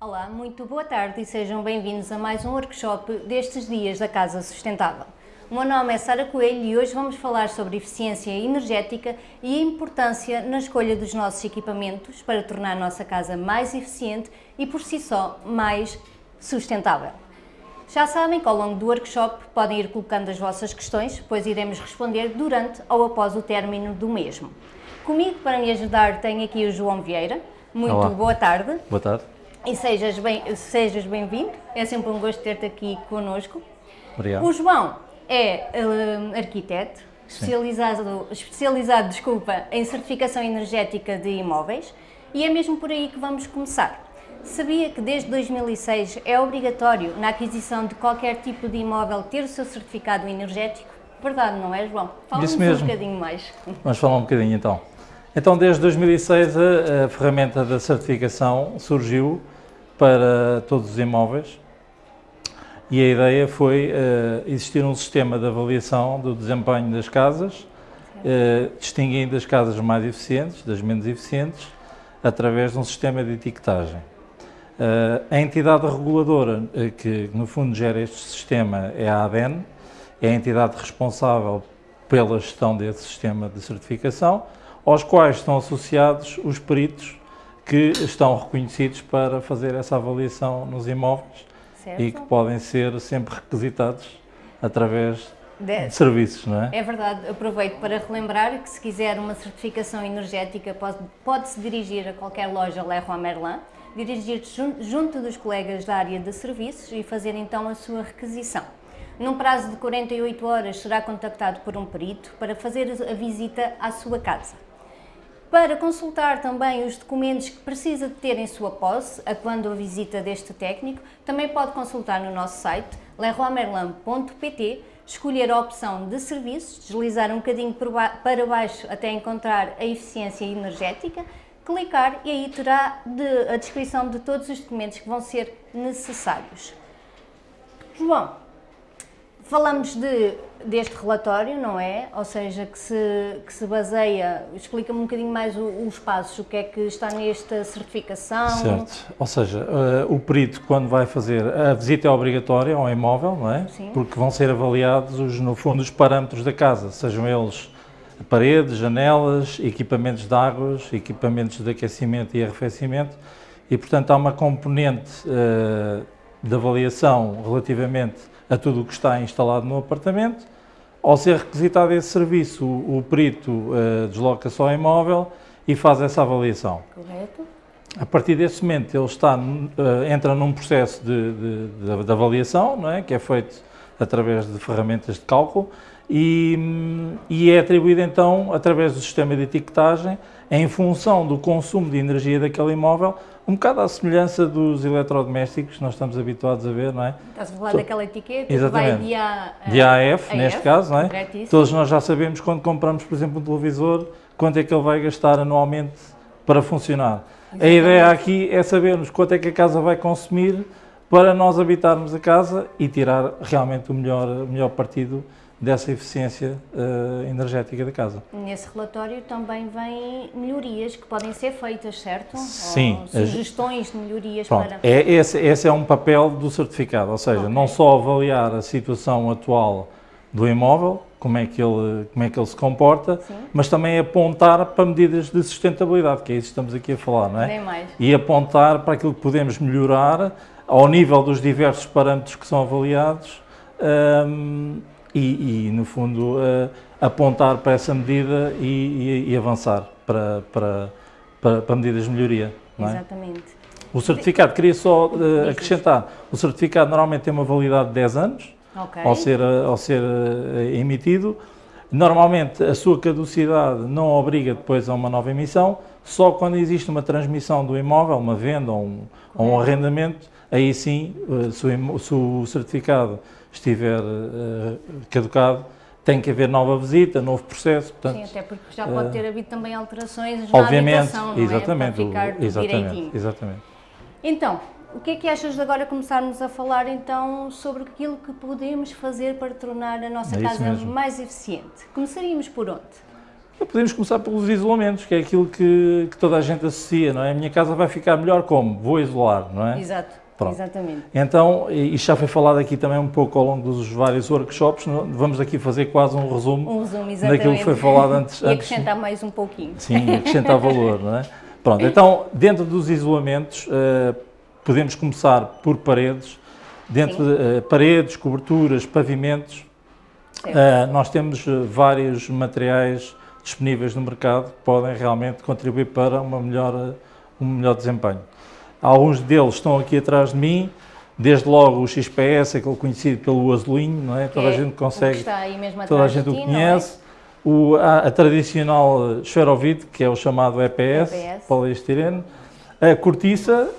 Olá, muito boa tarde e sejam bem-vindos a mais um workshop destes dias da Casa Sustentável. O meu nome é Sara Coelho e hoje vamos falar sobre eficiência energética e a importância na escolha dos nossos equipamentos para tornar a nossa casa mais eficiente e por si só mais sustentável. Já sabem que ao longo do workshop podem ir colocando as vossas questões, pois iremos responder durante ou após o término do mesmo. Comigo para me ajudar tenho aqui o João Vieira. Muito Olá. boa tarde. Boa tarde. E sejas bem- sejas bem-vindo, é sempre um gosto ter-te aqui connosco. Obrigado. O João é hum, arquiteto, especializado, especializado desculpa, em certificação energética de imóveis e é mesmo por aí que vamos começar. Sabia que desde 2006 é obrigatório na aquisição de qualquer tipo de imóvel ter o seu certificado energético? Verdade, não é, João? Fala-nos um bocadinho mais. Vamos falar um bocadinho então. Então, desde 2006, a, a ferramenta da certificação surgiu para todos os imóveis e a ideia foi eh, existir um sistema de avaliação do desempenho das casas, eh, distinguindo as casas mais eficientes das menos eficientes através de um sistema de etiquetagem. Eh, a entidade reguladora que, no fundo, gera este sistema é a ADN, é a entidade responsável pela gestão desse sistema de certificação, aos quais estão associados os peritos que estão reconhecidos para fazer essa avaliação nos imóveis Certo? e que podem ser sempre requisitados através De- de serviços, não é? É verdade, aproveito para relembrar que se quiser uma certificação energética pode- pode-se dirigir a qualquer loja Leroy Merlin, dirigir-se jun- junto dos colegas da área de serviços e fazer então a sua requisição. Num prazo de 48 horas será contactado por um perito para fazer a visita à sua casa. Para consultar também os documentos que precisa de ter em sua posse, a quando a visita deste técnico, também pode consultar no nosso site leroymerlin.pt, escolher a opção de serviços, deslizar um bocadinho para baixo até encontrar a eficiência energética, clicar e aí terá de- a descrição de todos os documentos que vão ser necessários. João, Falamos de, deste relatório, não é? Ou seja, que se, que se baseia, explica-me um bocadinho mais o- os passos, o que é que está nesta certificação. Certo. Ou seja, eh, o perito, quando vai fazer a visita é obrigatória ao imóvel, não é? Sim. Porque vão ser avaliados, os, no fundo, os parâmetros da casa, sejam eles paredes, janelas, equipamentos de águas, equipamentos de aquecimento e arrefecimento, e, portanto, há uma componente eh, de avaliação relativamente a tudo o que está instalado no apartamento. Ao ser requisitado esse serviço, o, o perito eh, desloca-se ao imóvel e faz essa avaliação. Correto? A partir desse momento, ele está, eh, entra num processo de, de- de- de avaliação, não é? que é feito através de ferramentas de cálculo, e, e é atribuído então, através do sistema de etiquetagem, em função do consumo de energia daquele imóvel, um bocado à semelhança dos eletrodomésticos que nós estamos habituados a ver, não é? Estás a falar Só- daquela etiqueta Exatamente. que vai de A a, De AF, a neste F, caso, não é? Todos nós já sabemos quando compramos, por exemplo, um televisor, quanto é que ele vai gastar anualmente para funcionar. A ideia aqui é sabermos quanto é que a casa vai consumir para nós habitarmos a casa e tirar realmente o melhor, o melhor partido dessa eficiência eh, energética da casa. Nesse relatório também vêm melhorias que podem ser feitas, certo? Sim. Ou sugestões de melhorias Pronto, para... é, esse, esse é um papel do certificado, ou seja, Ok. não só avaliar a situação atual do imóvel, como é que ele, como é que ele se comporta, Sim. mas também apontar para medidas de sustentabilidade, que é isso que estamos aqui a falar, não é? Nem mais. E apontar para aquilo que podemos melhorar ao nível dos diversos parâmetros que são avaliados hum, e, e, no fundo, eh, apontar para essa medida e, e- e avançar para, para, para, para medidas de melhoria. É? Exatamente. O certificado, queria só Diz. acrescentar, o certificado normalmente tem uma validade de 10 anos Ok. ao ser, eh, ao ser eh, emitido. Normalmente a sua caducidade não obriga depois a uma nova emissão, só quando existe uma transmissão do imóvel, uma venda ou um, ou um arrendamento, aí sim, eh, se o, certificado estiver eh, caducado, tem que haver nova visita, novo processo. Portanto, Sim, até porque já pode ter havido também alterações na obviamente, habitação, não exatamente, é? Para ficar exatamente, direitinho. exatamente. Então, o que é que achas de agora começarmos a falar então sobre aquilo que podemos fazer para tornar a nossa É casa mesmo. mais eficiente? Começaríamos por onde? Podemos começar pelos isolamentos, que é aquilo que, que, toda a gente associa, não é? A minha casa vai ficar melhor como? Vou isolar, não é? Exato, Pronto. exatamente. Então, isto já foi falado aqui também um pouco ao longo dos vários workshops, vamos aqui fazer quase um resumo, um resumo daquilo que foi falado antes. e acrescentar antes, mais um pouquinho. Sim, acrescentar valor, não é? Pronto, então, dentro dos isolamentos, uh, podemos começar por paredes, dentro de uh, paredes, coberturas, pavimentos, uh, nós temos vários materiais disponíveis no mercado que podem realmente contribuir para uma melhor, um melhor desempenho. Alguns deles estão aqui atrás de mim, desde logo o XPS, aquele conhecido pelo azulinho, não é? Toda a gente consegue, toda a gente o conhece. O, a, a, tradicional esferovite, que é o chamado EPS, EPS. poliestireno, a cortiça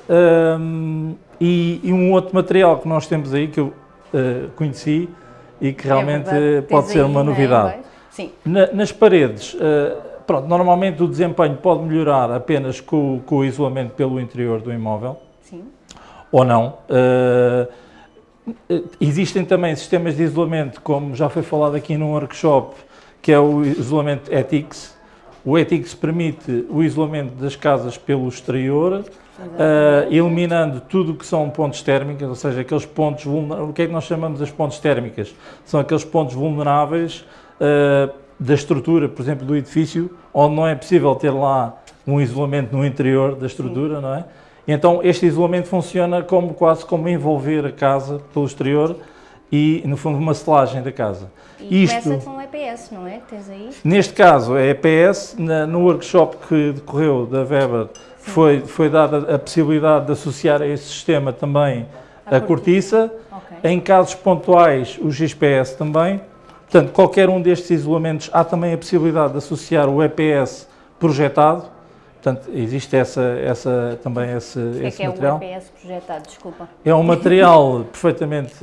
um, e, e, um outro material que nós temos aí, que eu uh, conheci e que é realmente é pode ser uma novidade. Sim. Na, nas paredes, uh, pronto, normalmente o desempenho pode melhorar apenas com, com, o isolamento pelo interior do imóvel. Sim. Ou não. Uh, existem também sistemas de isolamento, como já foi falado aqui num workshop, que é o isolamento ETICS. O ETICS permite o isolamento das casas pelo exterior, uh, eliminando tudo o que são pontos térmicos, ou seja, aqueles pontos vulneráveis. O que é que nós chamamos de pontos térmicas? São aqueles pontos vulneráveis uh, da estrutura, por exemplo, do edifício, onde não é possível ter lá um isolamento no interior da estrutura, Sim. não é? Então, este isolamento funciona como quase como envolver a casa pelo exterior e, no fundo, uma selagem da casa. E Isto, começa com EPS, não é? Tens aí? Neste caso, é EPS. Na, no workshop que decorreu da Weber, foi, foi dada a possibilidade de associar a esse sistema também a, a cortiça. Okay. Em casos pontuais, o XPS também. Portanto, qualquer um destes isolamentos há também a possibilidade de associar o EPS projetado, portanto, existe essa, essa, também esse, o que esse é material. Que é o EPS projetado, desculpa. É um material perfeitamente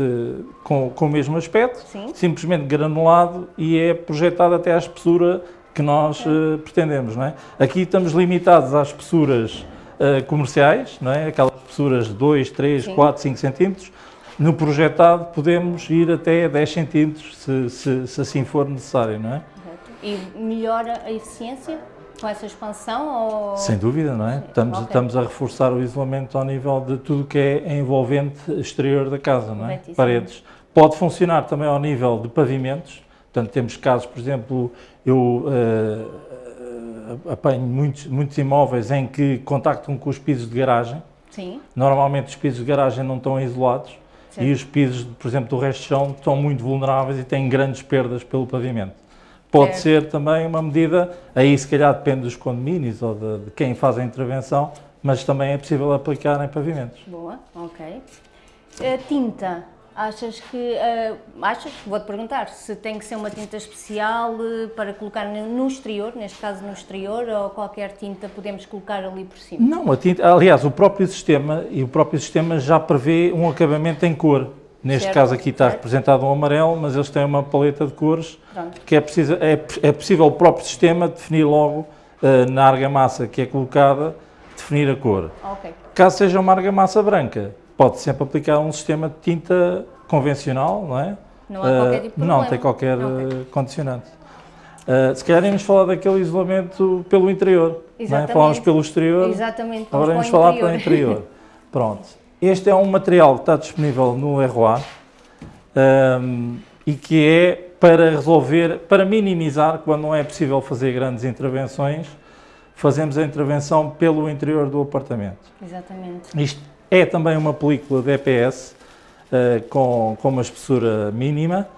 com, com o mesmo aspecto, Sim. simplesmente granulado e é projetado até à espessura que nós uh, pretendemos. Não é? Aqui estamos limitados às espessuras uh, comerciais, não é? aquelas espessuras de 2, 3, Sim. 4, 5 centímetros, no projetado podemos ir até 10 centímetros, se, se, se assim for necessário, não é? E melhora a eficiência com essa expansão? Ou... Sem dúvida, não é? Estamos, okay. estamos a reforçar o isolamento ao nível de tudo que é envolvente exterior da casa, não é? Paredes. Pode funcionar também ao nível de pavimentos, portanto temos casos, por exemplo, eu uh, apanho muitos, muitos imóveis em que contactam com os pisos de garagem. Sim. Normalmente os pisos de garagem não estão isolados e os pisos, por exemplo, do resto de chão estão muito vulneráveis e têm grandes perdas pelo pavimento. Pode certo. ser também uma medida, aí se calhar depende dos condomínios ou de, de, quem faz a intervenção, mas também é possível aplicar em pavimentos. Boa, ok. A tinta, Achas que, uh, achas, vou-te perguntar, se tem que ser uma tinta especial uh, para colocar no exterior, neste caso no exterior, ou qualquer tinta podemos colocar ali por cima? Não, a tinta, aliás, o próprio sistema, e o próprio sistema já prevê um acabamento em cor. Neste certo, caso aqui está certo. representado um amarelo, mas eles têm uma paleta de cores Pronto. que é, preciso, é, é possível o próprio sistema definir logo uh, na argamassa que é colocada, definir a cor. Okay. Caso seja uma argamassa branca, pode sempre aplicar um sistema de tinta convencional, não é? Não há qualquer tipo de Não, tem qualquer okay. condicionante. Uh, se calhar íamos falar daquele isolamento pelo interior, Exatamente. não é? Falámos pelo exterior, Exatamente. agora vamos falar pelo interior. Pronto. Este é um material que está disponível no ROA um, e que é para resolver, para minimizar, quando não é possível fazer grandes intervenções, fazemos a intervenção pelo interior do apartamento. Exatamente. Isto é também uma película de EPS uh, com, com uma espessura mínima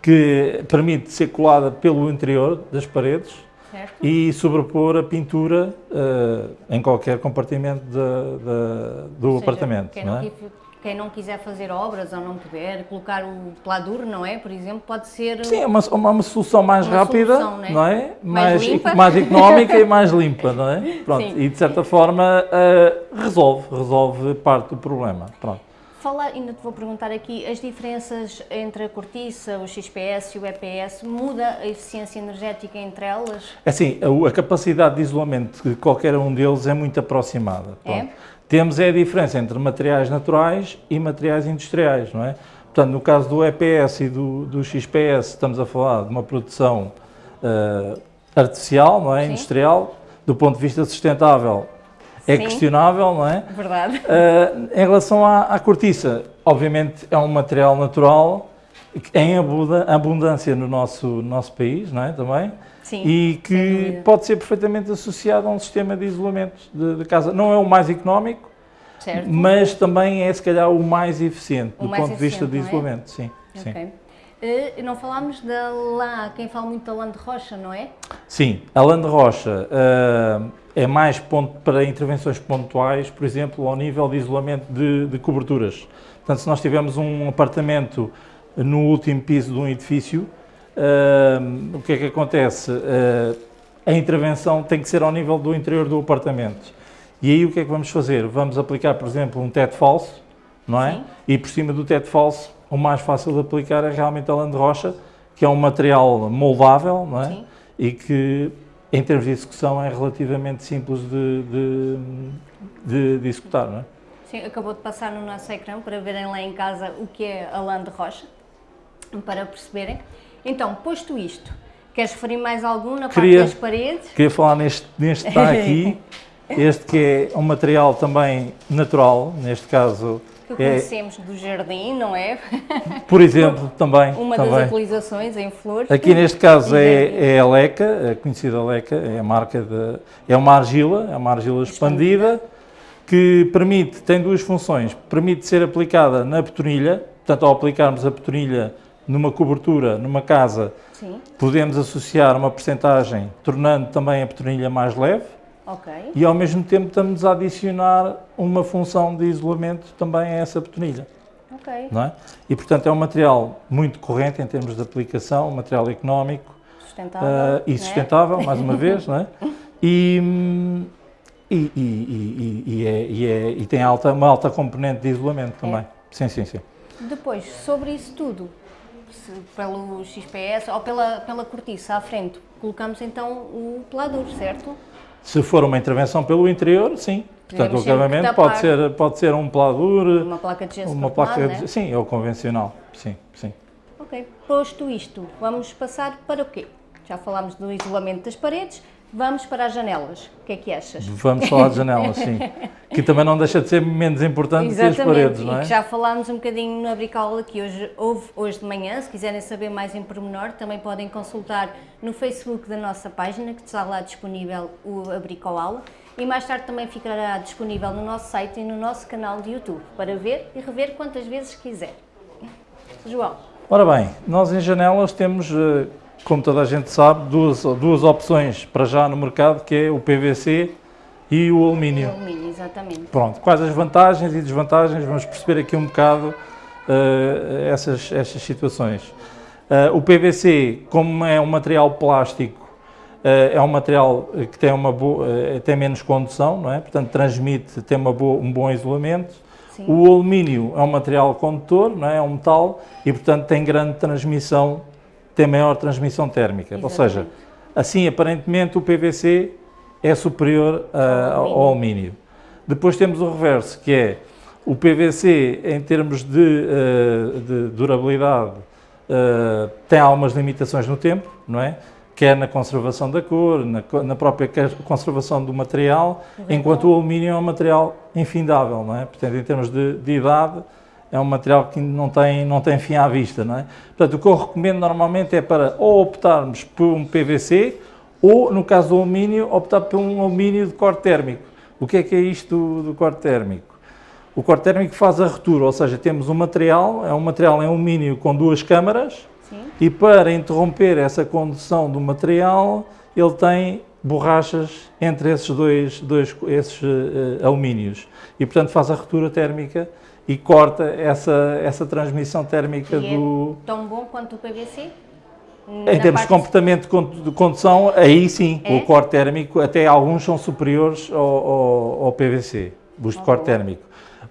que permite ser colada pelo interior das paredes certo. e sobrepor a pintura uh, em qualquer compartimento de, de, do seja, apartamento. Quem não, é? Quem não, quiser fazer obras ou não puder, colocar o pladur, não é? Por exemplo, pode ser... Sim, é uma, uma, uma solução mais uma rápida, solução, né? não é? Mais, mais, mais económica e mais limpa, não é? Pronto, Sim. e de certa forma uh, resolve, resolve parte do problema. Pronto. Falar, ainda te vou perguntar aqui, as diferenças entre a cortiça, o XPS e o EPS, muda a eficiência energética entre elas? É assim, a, a capacidade de isolamento de qualquer um deles é muito aproximada. É? Temos é a diferença entre materiais naturais e materiais industriais, não é? Portanto, no caso do EPS e do, do XPS, estamos a falar de uma produção uh, artificial, não é? Sim. industrial, do ponto de vista sustentável é Sim. questionável, não é? Verdade. Uh, em relação à, à cortiça, obviamente é um material natural em abundância no nosso, no nosso país, não é? Também. Sim. E que pode ser perfeitamente associado a um sistema de isolamento de, de casa. Não é o mais económico, Certo. mas também é se calhar o mais eficiente O do mais ponto de vista de é? isolamento. Sim, sim. Ok. Eh, não falámos da lã, quem fala muito da lã de rocha, não é? Sim, a lã de rocha uh, é mais ponto para intervenções pontuais, por exemplo, ao nível de isolamento de, de coberturas. Portanto, se nós tivermos um apartamento no último piso de um edifício, uh, o que é que acontece? Uh, a intervenção tem que ser ao nível do interior do apartamento. E aí o que é que vamos fazer? Vamos aplicar, por exemplo, um teto falso, não é? Sim. E por cima do teto falso, o mais fácil de aplicar é realmente a lã de rocha, que é um material moldável, não é? Sim. E que, em termos de execução, é relativamente simples de, de, de, de executar, não é? Sim, acabou de passar no nosso ecrã para verem lá em casa o que é a lã de rocha, para perceberem. Então, posto isto, queres referir mais algum na Queria- parte das paredes? Queria falar neste, neste que está aqui, este que é um material também natural, neste caso, Que é, conhecemos do jardim, não é? por exemplo, também. Uma das também. utilizações em flores. Aqui neste caso é, é a Leca, a conhecida Leca, é a marca de. É uma argila, é uma argila expandida, que permite, tem duas funções. Permite ser aplicada na betonilha, portanto, ao aplicarmos a betonilha numa cobertura, numa casa, Sim, podemos associar uma percentagem, tornando também a betonilha mais leve, ok. e ao mesmo tempo estamos a adicionar uma função de isolamento também a essa betonilha Ok, não é? E, portanto, é um material muito corrente em termos de aplicação, um material económico sustentável. ah, e não é? sustentável, mais uma vez, não é? E, e, e, e, é- e é- e tem alta, uma alta componente de isolamento também. É. Sim, sim, sim. Depois, sobre isso tudo, pelo XPS ou pela, pela cortiça à frente, colocamos então o pelador, certo? Se for uma intervenção pelo interior, sim. Portanto, o acabamento pode ser, pode ser um pladur, Uma placa de gesso uma placa né? de... Sim, é o convencional. Sim, sim. Ok, posto isto, vamos passar para o quê? Já falámos do isolamento das paredes, vamos para as janelas. O que é que achas? Vamos falar de janelas, sim. Que também não deixa de ser menos importante que as paredes, não e é? que já falámos um bocadinho na bricola que hoje houve hoje de manhã. Se quiserem saber mais em pormenor, também podem consultar no Facebook da nossa página, que está lá disponível o, a bricola. E mais tarde também ficará disponível no nosso site e no nosso canal de YouTube, para ver e rever quantas vezes quiser. João, Ora bem, nós em janelas temos, eh, como toda a gente sabe, duas, duas opções para já no mercado, que é o PVC e o alumínio. alumínio, exatamente. Pronto, quais as vantagens e desvantagens, vamos perceber aqui um bocado eh, essas, essas situações. Eh, o PVC, como é um material plástico, eh, é um material que tem, uma boa, tem menos condução, não é? portanto transmite, tem uma boa, um bom isolamento. Sim. O alumínio é um material condutor, não é? é um metal, e portanto tem grande transmissão, tem maior transmissão térmica. Ou seja, Exatamente. assim aparentemente o PVC é superior ah, Ao alumínio. Depois temos o reverso, que é o PVC em termos de, ah, de durabilidade ah, tem algumas limitações no tempo, não é? Quer na conservação da cor, na, na própria conservação do material, enquanto o alumínio é um material infindável, não é? Portanto, em termos de, de idade, é um material que não tem, não tem fim à vista, não é? Portanto, o que eu recomendo normalmente é para ou optarmos por um PVC ou, no caso do alumínio, optar por um alumínio de corte térmico. O que é que é isto do, do corte térmico? O corte térmico faz a retura, ou seja, temos um material, é um material em alumínio com duas câmaras, Sim, e para interromper essa condução do material, ele tem borrachas entre esses dois, dois esses, eh, alumínios. E, portanto, faz a ruptura térmica e corta essa, essa transmissão térmica E é do... tão bom quanto o PVC? Em termos parte- comportamento de con- de condução, aí sim, É? o corte térmico, até alguns são superiores ao, ao- ao PVC, os de corte térmico.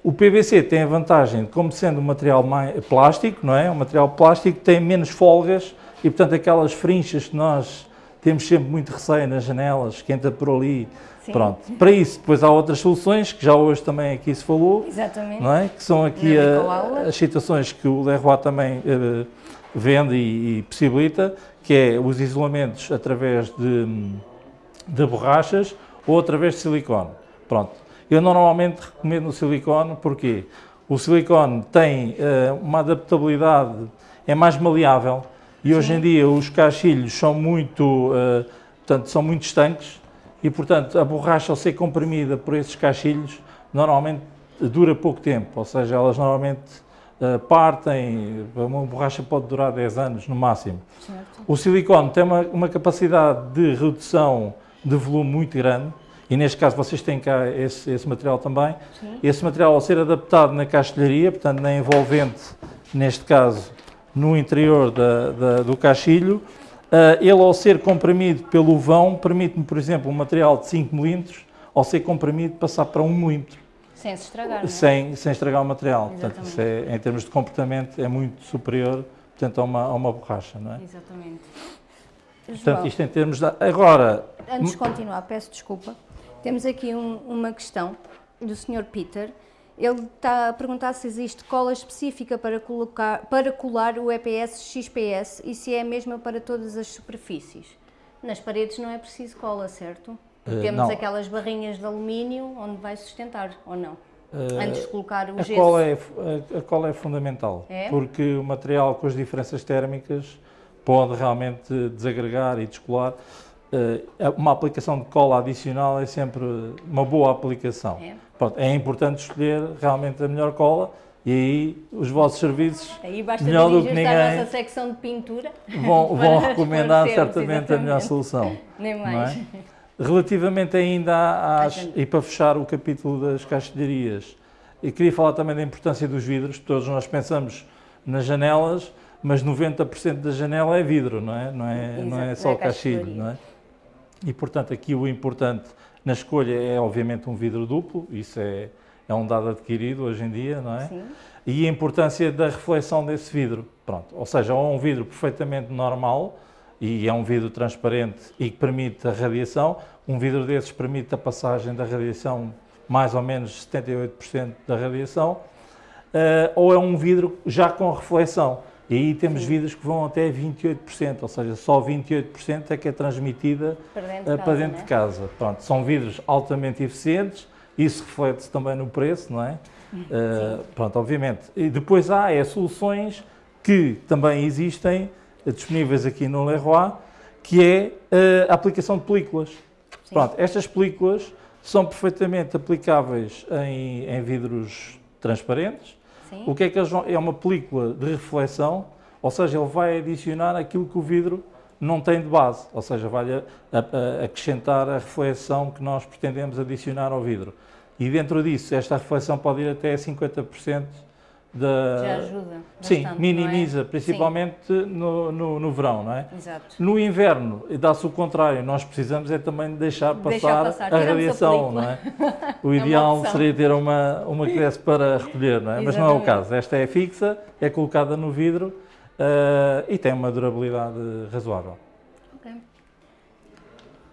O PVC tem a vantagem como sendo um material plástico, não é? Um material plástico tem menos folgas e, portanto, aquelas frinchas que nós temos sempre muito receio nas janelas, que entra por ali. Sim. Pronto. Para isso, depois há outras soluções, que já hoje também aqui se falou, Exatamente. não é? Que são aqui a- as situações que o Leroy também eh, vende e, e possibilita, que é os isolamentos através de, de borrachas ou através de silicone. Pronto. Eu normalmente recomendo o silicone, porque o silicone tem uh, uma adaptabilidade, é mais maleável e Sim. hoje em dia os caixilhos são muito, uh, portanto, são muito estanques e, portanto, a borracha ao ser comprimida por esses caixilhos normalmente dura pouco tempo, ou seja, elas normalmente uh, partem, uma borracha pode durar 10 anos no máximo. Certo. O silicone tem uma, uma capacidade de redução de volume muito grande, e neste caso vocês têm cá esse, esse material também. Sim. Esse material ao ser adaptado na castelharia, portanto na envolvente, neste caso no interior da, da, do caixilho, ele ao ser comprimido pelo vão, permite-me, por exemplo, um material de 5 mm, ao ser comprimido, passar para 1 mm. Sem se estragar, é? sem, sem estragar o material. Portanto, isso é, em termos de comportamento, é muito superior portanto, a, uma, a uma borracha, não é? Exatamente. Portanto, isto em termos de... Agora... Antes de continuar, peço desculpa. Temos aqui um, uma questão do Sr. Peter. Ele está a perguntar se existe cola específica para, colocar, para colar o EPS XPS e se é a mesma para todas as superfícies. Nas paredes não é preciso cola, certo? Uh, Temos não. aquelas barrinhas de alumínio onde vai sustentar, ou não? Uh, Antes de colocar o a gesso. Cola é, a, a cola é fundamental, é? porque o material com as diferenças térmicas pode realmente desagregar e descolar. Eh, uma aplicação de cola adicional é sempre uma boa aplicação. É. Pronto, é importante escolher realmente a melhor cola e aí os vossos serviços, aí basta melhor do que ninguém, a nossa secção de pintura vão, vão recomendar certamente exatamente. a melhor solução. Nem mais. É? Relativamente ainda às, e para fechar o capítulo das castelharias, eu queria falar também da importância dos vidros, todos nós pensamos nas janelas, mas 90% da janela é vidro, não é? Não é, não é só é caixilho, não é? E, portanto, aqui o importante na escolha é, obviamente, um vidro duplo, isso é, é um dado adquirido hoje em dia, não é? Sim. E a importância da reflexão desse vidro, pronto. Ou seja, ou é um vidro perfeitamente normal, e é um vidro transparente e que permite a radiação, um vidro desses permite a passagem da radiação, mais ou menos 78% da radiação, uh, ou é um vidro já com reflexão, e aí temos vidros que vão até 28%, ou seja, só 28% é que é transmitida para dentro, para casa, dentro de casa. Pronto, são vidros altamente eficientes, isso reflete-se também no preço, não é? Uh, pronto, obviamente. E depois há é, soluções que também existem, eh, disponíveis aqui no Leroy, que é uh, a aplicação de películas. Sim. Pronto, estas películas são perfeitamente aplicáveis em, em vidros transparentes, Sim. O que é que eles vão... É uma película de reflexão, ou seja, ele vai adicionar aquilo que o vidro não tem de base, ou seja, vai a, a, a acrescentar a reflexão que nós pretendemos adicionar ao vidro. E dentro disso, esta reflexão pode ir até 50% da... Já ajuda Sim, minimiza, é? principalmente Sim. No, no, no, verão, não é? Exato. No inverno, dá-se o contrário, nós precisamos é também deixar passar, deixar passar. a radiação, a não é? O é ideal é seria ter uma, uma que desse para recolher, não é? Mas não é o caso. Esta é fixa, é colocada no vidro uh, e tem uma durabilidade razoável. Ok.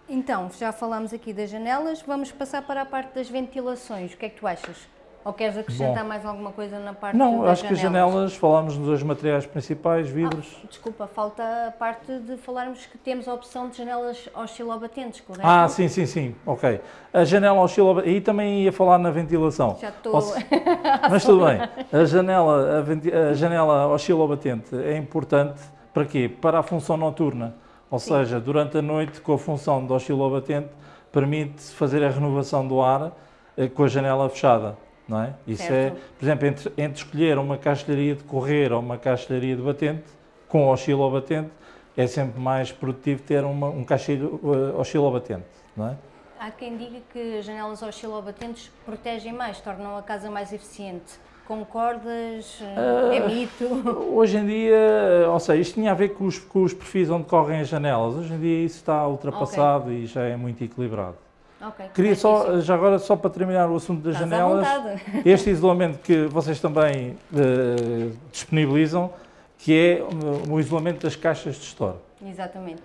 Então, já falamos aqui das janelas, vamos passar para a parte das ventilações. O que é que tu achas? Ou queres acrescentar Bom, mais alguma coisa na parte Não, acho janelas? que as janelas, falámos nos dois materiais principais, vidros. Ah, desculpa, falta a parte de falarmos que temos a opção de janelas oscilobatentes, correto? Ah, sim, sim, sim, ok. A janela oscilobatente, e também ia falar na ventilação. Já estou... Se... Mas tudo bem, a janela, a, venti... a janela oscilobatente é importante para quê? Para a função noturna. Ou sim. seja, durante a noite, com a função de oscilobatente, permite fazer a renovação do ar eh, com a janela fechada não é? Isso é, certo. é, por exemplo, entre, entre escolher uma castelharia de correr ou uma castelharia de batente, com oscilobatente, é sempre mais produtivo ter uma, um caixilho uh, oscilobatente, não é? Há quem diga que as janelas oscilobatentes protegem mais, tornam a casa mais eficiente. Concordas? Uh, é mito? Hoje em dia, ou seja, isto tinha a ver com os, com os perfis onde correm as janelas. Hoje em dia isso está ultrapassado okay. e já é muito equilibrado. Okay, Queria só, já agora, só para terminar o assunto das Estás janelas, este isolamento que vocês também uh, disponibilizam, que é o isolamento das caixas de store. Exatamente.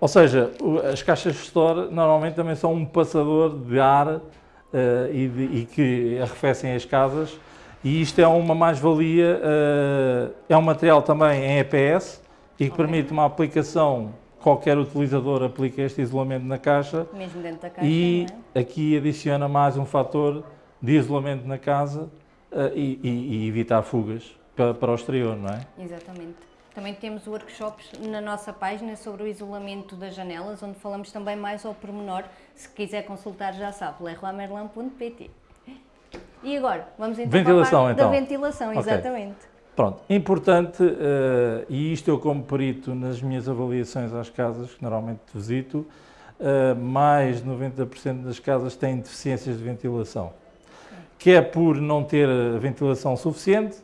Ou seja, as caixas de store normalmente também são um passador de ar uh, e, de, e, que arrefecem as casas E isto é uma mais-valia, uh, é um material também em EPS e que okay. permite uma aplicação, qualquer utilizador aplica este isolamento na caixa. Mesmo dentro da caixa, E é? aqui adiciona mais um fator de isolamento na casa uh, e, e, e, evitar fugas para, para o exterior, não é? Exatamente. Também temos workshops na nossa página sobre o isolamento das janelas, onde falamos também mais ao pormenor. Se quiser consultar, já sabe, leroymerlin.pt. E agora, vamos então ventilação, para a então. da ventilação, okay. exatamente. Pronto, importante, uh, e isto eu como perito nas minhas avaliações às casas, que normalmente visito, uh, mais de 90% das casas têm deficiências de ventilação. Que é por não ter ventilação suficiente,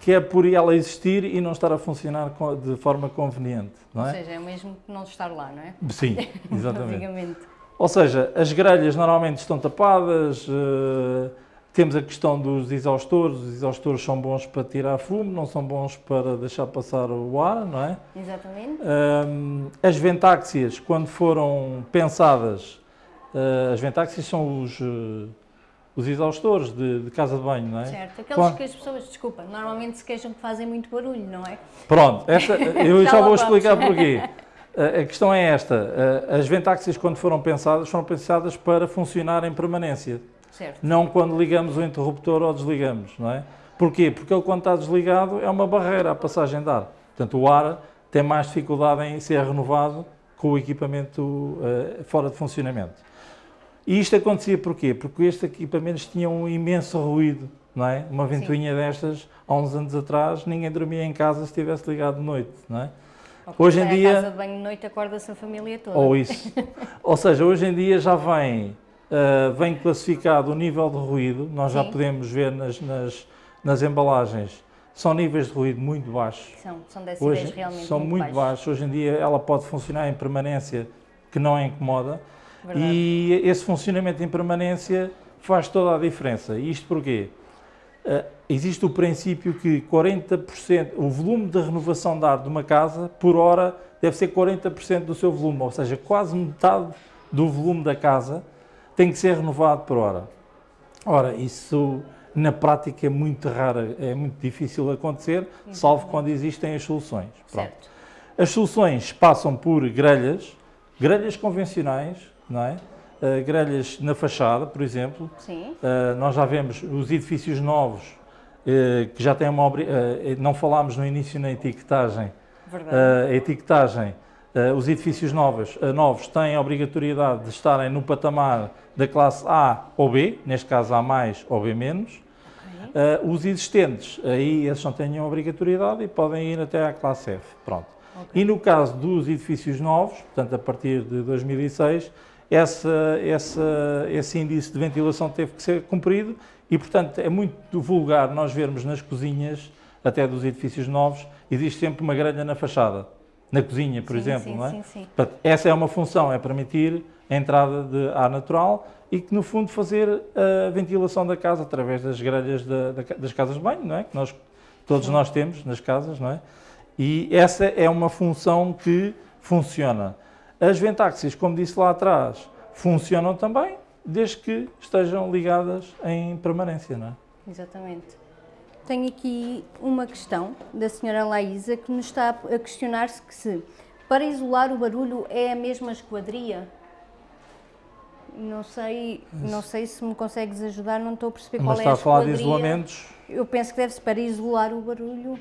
que é por ela existir e não estar a funcionar de forma conveniente, não é? Ou seja, é mesmo que não estar lá, não é? Sim, exatamente. Ou seja, as grelhas normalmente estão tapadas, uh, temos a questão dos exaustores, os exaustores são bons para tirar fumo, não são bons para deixar passar o ar, não é? Exatamente. Um, as ventáxias, quando foram pensadas, uh, as ventáxias são os, uh, os exaustores de, de, casa de banho, não é? Certo, aqueles quando... que as pessoas, desculpa, normalmente se queixam que fazem muito barulho, não é? Pronto, esta, eu já, já vou explicar porquê. A questão é esta, as ventáxias quando foram pensadas, foram pensadas para funcionar em permanência. Certo. Não quando ligamos o interruptor ou desligamos, não é? Porquê? Porque ele quando está desligado é uma barreira à passagem de ar. Portanto, o ar tem mais dificuldade em ser renovado com o equipamento uh, fora de funcionamento. E isto acontecia porquê? Porque estes equipamentos tinham um imenso ruído, não é? Uma ventoinha Sim. destas, há uns anos atrás, ninguém dormia em casa se estivesse ligado de noite, não é? hoje em dia... casa de banho de noite acorda-se a família toda. Ou isso. ou seja, hoje em dia já vem uh, vem classificado o nível de ruído, nós Sim. já podemos ver nas, nas, nas, embalagens, são níveis de ruído muito baixos. São, são decibéis Hoje, realmente São muito, muito baixos. baixos. Hoje em dia ela pode funcionar em permanência, que não incomoda, Verdade. e esse funcionamento em permanência faz toda a diferença. Isto porquê? Uh, existe o princípio que 40%, o volume de renovação de ar de uma casa, por hora, deve ser 40% do seu volume, ou seja, quase metade do volume da casa tem que ser renovado por hora. Ora, isso na prática é muito raro, é muito difícil acontecer, salvo quando existem as soluções. As soluções passam por grelhas, grelhas convencionais, não é? Uh, grelhas na fachada, por exemplo. Sim. Uh, nós já vemos os edifícios novos, uh, que já têm uma... não falámos no início na etiquetagem. Verdade. a etiquetagem os edifícios novos, uh, novos têm a obrigatoriedade de estarem no patamar da classe A ou B, neste caso A mais ou B menos. Okay. Uh, os existentes, aí esses não têm a obrigatoriedade e podem ir até à classe F. Pronto. Okay. E no caso dos edifícios novos, portanto a partir de 2006, essa, essa, esse índice de ventilação teve que ser cumprido e, portanto, é muito vulgar nós vermos nas cozinhas, até dos edifícios novos, existe sempre uma grelha na fachada na cozinha, por sim, exemplo, sim, não é? Sim, sim. Portanto, essa é uma função, é permitir a entrada de ar natural e que, no fundo, fazer a ventilação da casa através das grelhas da, das casas de banho, não é? Que nós, todos sim. nós temos nas casas, não é? E essa é uma função que funciona. As ventáxias, como disse lá atrás, funcionam também, desde que estejam ligadas em permanência, não é? Exatamente. Tenho aqui uma questão da senhora Laísa que nos está a questionar-se que se para isolar o barulho é a mesma esquadria. Não sei, não sei se me consegues ajudar, não estou a perceber Mas qual é a esquadria. Mas está a falar de isolamentos? Eu penso que deve-se para isolar o barulho.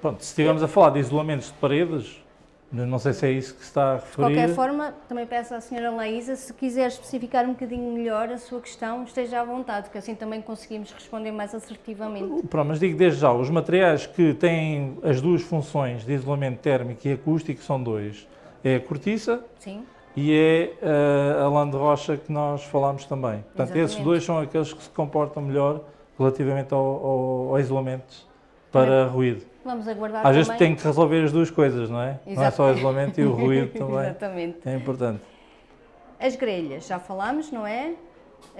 Pronto, se estivermos a falar de isolamentos de paredes, não sei se é isso que se está a referir. De qualquer forma, também peço à senhora Laísa, se quiser especificar um bocadinho melhor a sua questão, esteja à vontade, que assim também conseguimos responder mais assertivamente. Pronto, mas digo desde já, os materiais que têm as duas funções de isolamento térmico e acústico são dois. É a cortiça Sim. e é uh, a lã de rocha que nós falámos também. Portanto, Exatamente. esses dois são aqueles que se comportam melhor relativamente ao, ao, ao isolamento para ruído. Vamos aguardar Às também. vezes tem que resolver as duas coisas, não é? Exatamente. Não é só o isolamento e o ruído também. Exatamente. É importante. As grelhas, já falámos, não é?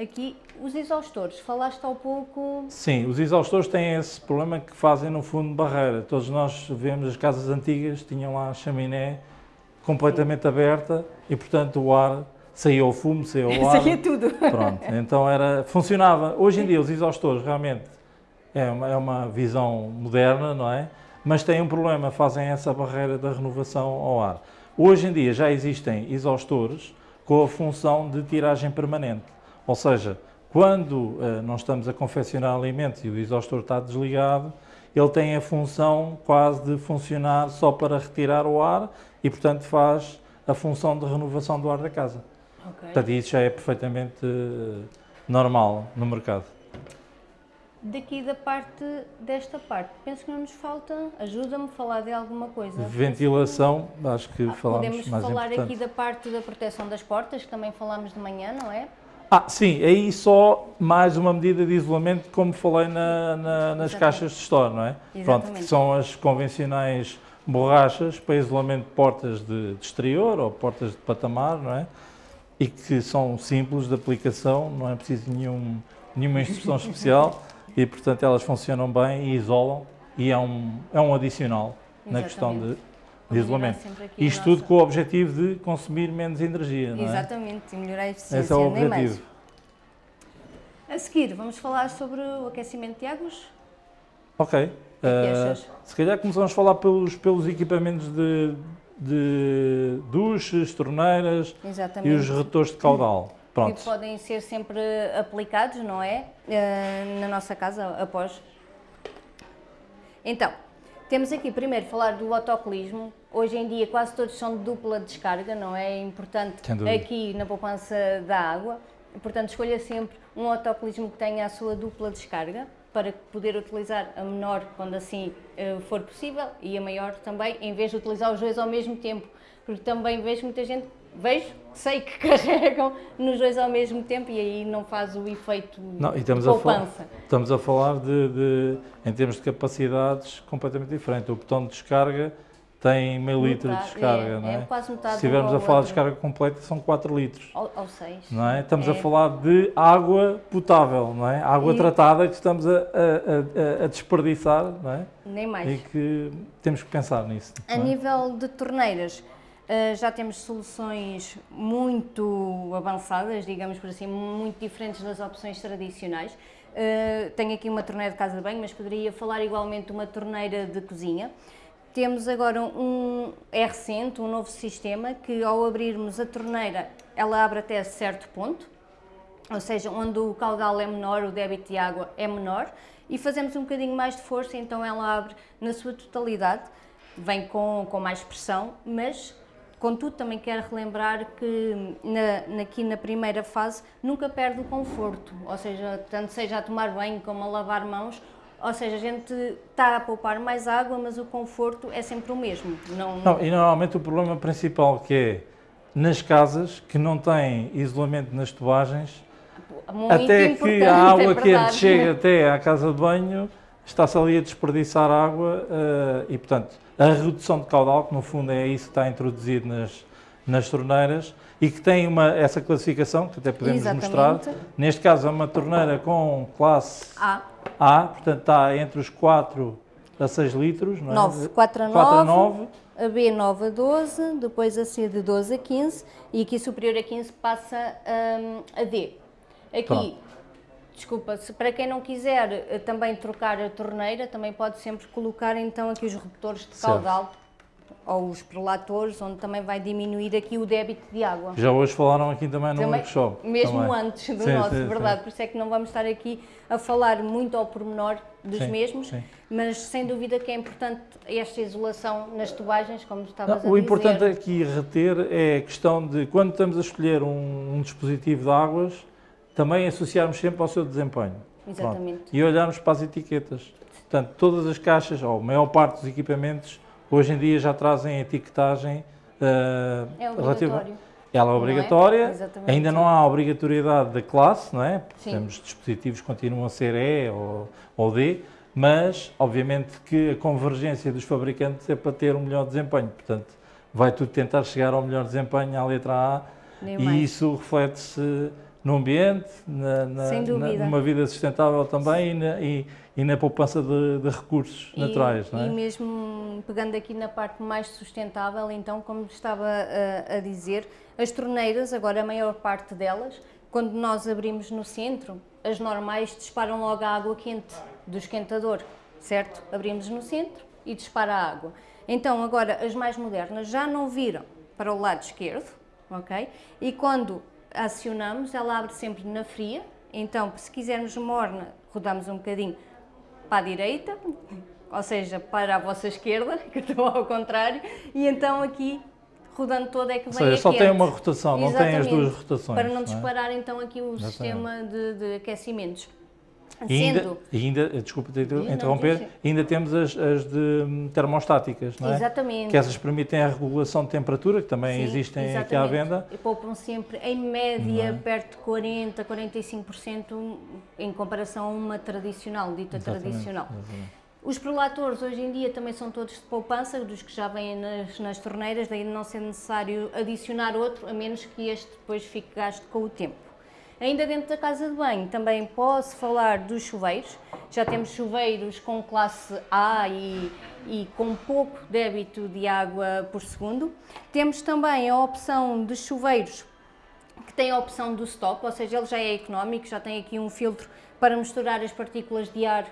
Aqui, os exaustores, falaste há pouco... Sim, os exaustores têm esse problema que fazem, no fundo, barreira. Todos nós vemos as casas antigas, tinham lá a chaminé completamente Sim. aberta e, portanto, o ar saía o fumo, saía o ar. saía tudo. Pronto, então era, funcionava. Hoje em dia, os exaustores realmente é uma, é uma visão moderna, não é? Mas tem um problema, fazem essa barreira da renovação ao ar. Hoje em dia já existem exaustores com a função de tiragem permanente, ou seja, quando uh, nós estamos a confeccionar alimentos e o exaustor está desligado, ele tem a função quase de funcionar só para retirar o ar e, portanto, faz a função de renovação do ar da casa. Okay. Portanto, isso já é perfeitamente uh, normal no mercado. Daqui da parte, desta parte, penso que não nos falta, ajuda-me a falar de alguma coisa. Ventilação, acho que ah, falámos Podemos mais falar importante. aqui da parte da proteção das portas, que também falámos de manhã, não é? Ah, sim, aí só mais uma medida de isolamento, como falei na, na, nas caixas de store, não é? Exatamente. Pronto, que são as convencionais borrachas para isolamento de portas de, de exterior ou portas de patamar, não é? E que são simples de aplicação, não é preciso nenhum, nenhuma instrução especial e, portanto, elas funcionam bem e isolam e é um, é um adicional Exatamente. na questão de, de isolamento. Isto tudo com o objetivo de consumir menos energia, não é? Exatamente, e melhorar a eficiência, Esse é o objetivo. A seguir, vamos falar sobre o aquecimento de águas? Ok. Uh, se calhar começamos a falar pelos, pelos equipamentos de, de duches, torneiras Exatamente. e os retores de caudal. Pronto. Que podem ser sempre aplicados, não é? Uh, na nossa casa após. Então, temos aqui primeiro falar do autocolismo. Hoje em dia quase todos são de dupla descarga, não é? É importante aqui na poupança da água. Portanto, escolha sempre um autocolismo que tenha a sua dupla descarga para poder utilizar a menor quando assim uh, for possível e a maior também, em vez de utilizar os dois ao mesmo tempo. Porque também vejo muita gente, vejo, sei que carregam nos dois ao mesmo tempo e aí não faz o efeito não, e estamos de poupança. A estamos a falar de, de, em termos de capacidades, completamente diferente. O botão de descarga tem meio litro de descarga, é, não é? é quase metade Se estivermos a falar de descarga completa, são 4 litros. Ou, ou 6. Não é? Estamos é. a falar de água potável, não é? Água e... tratada que estamos a, a, a, desperdiçar, não é? Nem mais. E que temos que pensar nisso. A é? nível de torneiras, Uh, já temos soluções muito avançadas, digamos por assim, muito diferentes das opções tradicionais. Uh, tenho aqui uma torneira de casa de banho, mas poderia falar igualmente de uma torneira de cozinha. Temos agora um, é recente, um novo sistema que ao abrirmos a torneira, ela abre até certo ponto, ou seja, onde o caudal é menor, o débito de água é menor, e fazemos um bocadinho mais de força, então ela abre na sua totalidade, vem com, com mais pressão, mas contudo também quero relembrar que na, aqui na primeira fase nunca perde o conforto, ou seja, tanto seja a tomar banho como a lavar mãos, ou seja, a gente está a poupar mais água, mas o conforto é sempre o mesmo. Não... não e normalmente o problema principal que é nas casas que não têm isolamento nas tubagens, Muito até que a é água é quente chega até à casa de banho, está-se ali a desperdiçar água uh, e, portanto, a redução de caudal, que no fundo é isso que está introduzido nas, nas torneiras e que tem uma, essa classificação, que até podemos Exatamente. mostrar. Neste caso é uma torneira com classe A. A, portanto está entre os 4 a 6 litros, não é? 9, 4 a 9, 4 a 9. A B 9 a 12, depois a C de 12 a 15 e aqui superior a 15 passa um, a D. Aqui, Pronto. Desculpa, se, para quem não quiser eh, também trocar a torneira, também pode sempre colocar então aqui os redutores de caudal ou os prelatores, onde também vai diminuir aqui o débito de água. Já hoje falaram aqui também no workshop. Mesmo também. antes do sim, nosso, sim, verdade, sim. por isso é que não vamos estar aqui a falar muito ao pormenor dos mesmos, mas sem dúvida que é importante esta isolação nas tubagens, como estavas não, a dizer. O importante aqui reter é a questão de, quando estamos a escolher um, um dispositivo de águas, também associarmos sempre ao seu desempenho. Exatamente. Pronto. E olharmos para as etiquetas. Portanto, todas as caixas, ou a maior parte dos equipamentos, Hoje em dia já trazem etiquetagem uh, é relativa. Ela é, obrigatória, é? ainda não há obrigatoriedade da classe, não é? Sim. Temos dispositivos que continuam a ser E ou, ou D, mas obviamente que a convergência dos fabricantes é para ter um melhor desempenho, portanto vai tudo tentar chegar ao melhor desempenho à letra A Nem e mais. isso reflete-se no ambiente, na, na, na, numa vida sustentável também e na, e, e na poupança de, de recursos e, naturais. E, é? mesmo pegando aqui na parte mais sustentável, então, como estava a, a, dizer, as torneiras, agora a maior parte delas, quando nós abrimos no centro, as normais disparam logo a água quente do esquentador, certo? Abrimos no centro e dispara a água. Então agora as mais modernas já não viram para o lado esquerdo, ok? E quando acionamos, ela abre sempre na fria, então se quisermos morna, rodamos um bocadinho para a direita, ou seja, para a vossa esquerda, que estou ao contrário, e então aqui rodando toda é que vem Ou seja, só quente. tem uma rotação, não tem as Exatamente, duas rotações. Para não é? disparar então aqui o Exatamente. sistema de, de aquecimentos. E ainda, ainda, desculpa te não, interromper, sim. ainda temos as, as de hum, termostáticas, não é? exatamente. Que essas permitem a regulação de temperatura, que também Sim, existem aqui à exatamente. venda. E poupam sempre, em média, é? perto de 40, 45% em comparação a uma tradicional, dita Exatamente, tradicional. exatamente. Os prelatores hoje em dia também são todos de poupança, dos que já vêm nas, nas torneiras, daí não ser necessário adicionar outro, a menos que este depois fique gasto com o tempo. Ainda dentro da casa de banho também posso falar dos chuveiros. Já temos chuveiros com classe A e, e com pouco débito de água por segundo. Temos também a opção de chuveiros que tem a opção do stop, ou seja, ele já é económico, já tem aqui um filtro para misturar as partículas de ar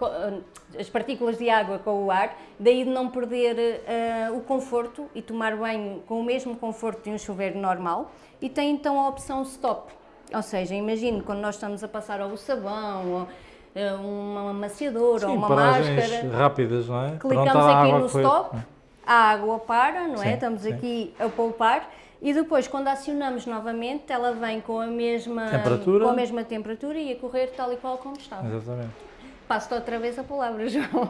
eh, as partículas de água com o ar, daí de não perder eh, o conforto e tomar banho com o mesmo conforto de um chuveiro normal. E tem então a opção stop, ou seja, imagine quando nós estamos a passar ou o sabão, ou eh, uma amaciadora, ou Sim, uma paragens máscara, rápidas, não é? Clicamos a aqui no stop, a água para, não Sim, é? Estamos sim. aqui a poupar e depois quando acionamos novamente ela vem com a mesma Temperatura. com a mesma temperatura e a correr tal e qual como estava. Exatamente. Passo-te outra vez a palavra, João.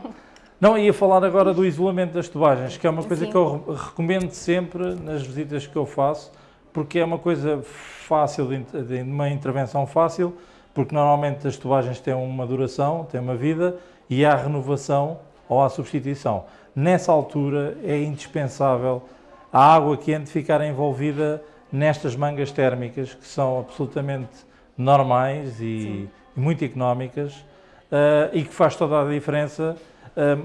Não, ia falar agora do isolamento das tubagens, que é uma coisa Sim. que eu re- recomendo sempre nas visitas que eu faço, porque é uma coisa fácil, de, de uma intervenção fácil, porque normalmente as tubagens têm uma duração, têm uma vida, e há renovação ou há substituição. Nessa altura é indispensável a água quente ficar envolvida nestas mangas térmicas, que são absolutamente normais e, e muito económicas, eh, e que faz toda a diferença eh,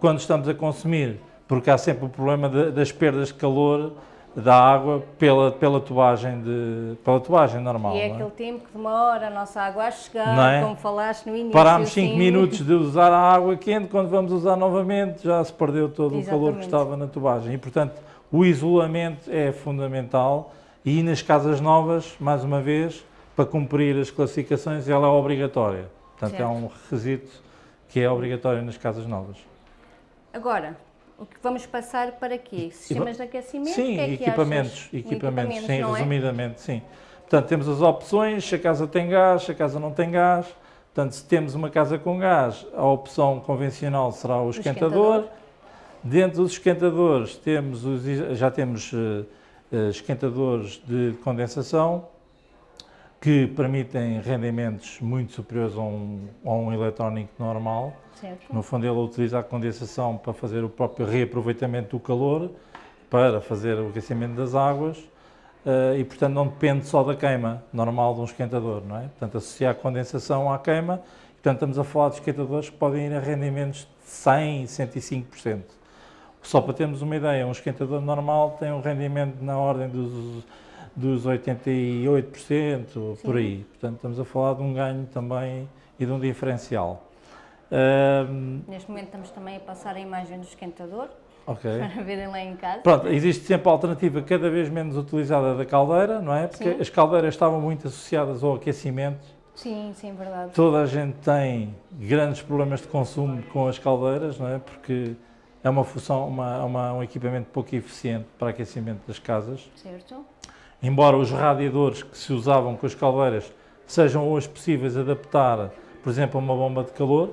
quando estamos a consumir, porque há sempre o problema de- das perdas de calor da água pela, pela, tubagem, de, pela tubagem normal. e é é? aquele tempo que demora a nossa água a chegar, é? como falaste no início. Parámos 5 sim. minutos de usar a água quente, quando vamos usar novamente já se perdeu todo o calor que Exatamente. estava na tubagem. E, portanto, o isolamento é fundamental e nas casas novas, mais uma vez, para cumprir as classificações, ela é obrigatória. Portanto, é Certo. um requisito que é obrigatório nas casas novas. Agora, o que vamos passar para quê? Sistemas de aquecimento? Sim, que é que equipamentos, equipamentos, sim, é? resumidamente, sim. Portanto, temos as opções, se a casa tem gás, se a casa não tem gás. Portanto, se temos uma casa com gás, a opção convencional será o esquentador. esquentador. Dentro dos esquentadores temos os, já temos eh, eh, esquentadores de condensação que permitem rendimentos muito superiores a um, a um eletrónico normal. Certo. No fundo, ele utiliza a condensação para fazer o próprio reaproveitamento do calor, para fazer o aquecimento das águas eh, e, portanto, não depende só da queima normal de um esquentador, não é? Portanto, associar a condensação à queima, portanto, estamos a falar de esquentadores que podem ir a rendimentos de 100% e 105%. Só para termos uma ideia, um esquentador normal tem um rendimento na ordem dos, dos 88%, por aí. Portanto, estamos a falar de um ganho também e de um diferencial. Ahm, Neste momento estamos também a passar a imagem do esquentador, ok. para verem lá em casa. Pronto, existe sempre a alternativa cada vez menos utilizada da caldeira, não é? Porque Sim. as caldeiras estavam muito associadas ao aquecimento. Sim, sim, verdade. Toda a gente tem grandes problemas de consumo com as caldeiras, não é? Porque é uma função, uma, uma- um equipamento pouco eficiente para aquecimento das casas. Certo? Embora os radiadores que se usavam com as caldeiras sejam hoje possíveis adaptar, por exemplo, a uma bomba de calor,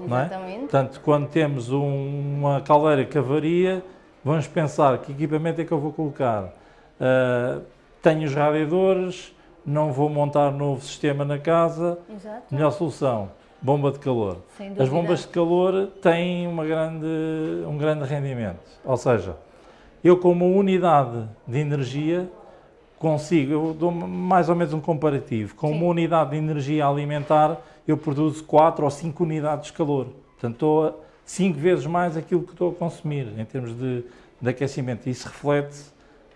é? Exatamente. Portanto, quando temos um- uma caldeira que avaria, vamos pensar que equipamento é que eu vou colocar. Ah, tenho os radiadores, não vou montar novo sistema na casa, Exato. melhor solução, bomba de calor. As bombas de calor têm uma grande, um grande rendimento, ou seja, eu com uma unidade de energia consigo, eu dou mais ou menos um comparativo, com Sim. uma unidade de energia alimentar eu produzo 4 ou 5 unidades de calor, portanto estou a 5 vezes mais aquilo que estou a consumir em termos de, de aquecimento, isso reflete